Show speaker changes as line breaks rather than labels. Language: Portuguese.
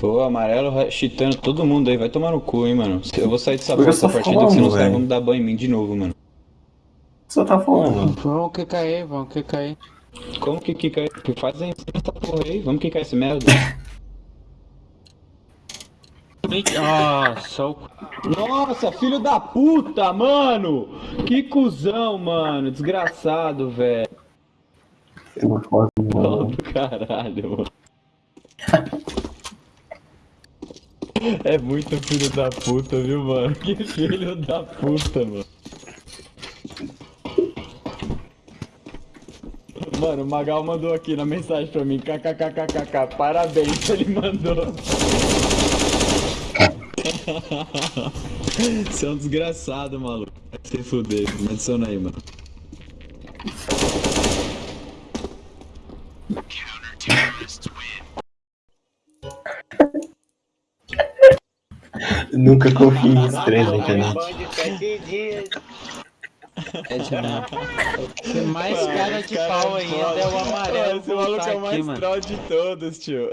Pô, amarelo cheatando todo mundo aí, vai tomar no cu, hein, mano. Eu vou sair dessa
Por que
porta
você
essa partida,
falando,
que senão os caras vão dar banho em mim de novo, mano.
Você tá falando?
Vamos que cair, vamos que cair.
Como que? Que fazem essa porra aí? Vamos quicar esse merda.
Nossa, o
Nossa, filho da puta, mano! Que cuzão, mano. Desgraçado, velho.
Eu não
caralho, mano. É muito filho da puta, viu, mano? Que filho da puta, mano. Mano, o Magal mandou aqui na mensagem pra mim, kkkkk, parabéns, ele mandou. Você é um desgraçado, maluco. Vai se fuder, me adiciona aí, mano.
Nunca confie em estranhos na internet.
que mais cara de pau ainda é o amarelo
Esse maluco é o mais
aqui, mano.
troll de todos, tio.